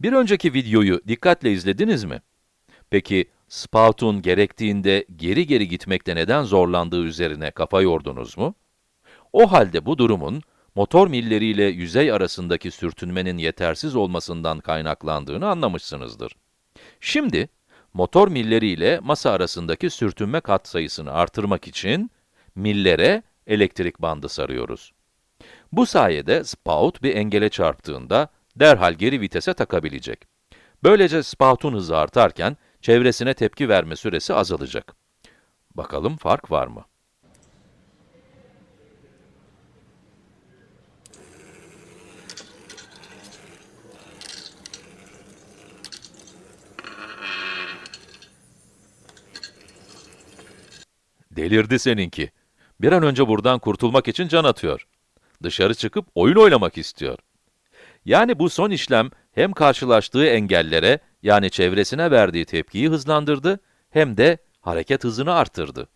Bir önceki videoyu dikkatle izlediniz mi? Peki, spout'un gerektiğinde geri geri gitmekte neden zorlandığı üzerine kafa yordunuz mu? O halde bu durumun, motor milleriyle yüzey arasındaki sürtünmenin yetersiz olmasından kaynaklandığını anlamışsınızdır. Şimdi, motor milleri ile masa arasındaki sürtünme katsayısını artırmak için, millere elektrik bandı sarıyoruz. Bu sayede spout bir engele çarptığında derhal geri vitese takabilecek. Böylece spout'un hızı artarken çevresine tepki verme süresi azalacak. Bakalım fark var mı? Delirdi seninki. Bir an önce buradan kurtulmak için can atıyor. Dışarı çıkıp oyun oynamak istiyor. Yani bu son işlem hem karşılaştığı engellere, yani çevresine verdiği tepkiyi hızlandırdı, hem de hareket hızını arttırdı.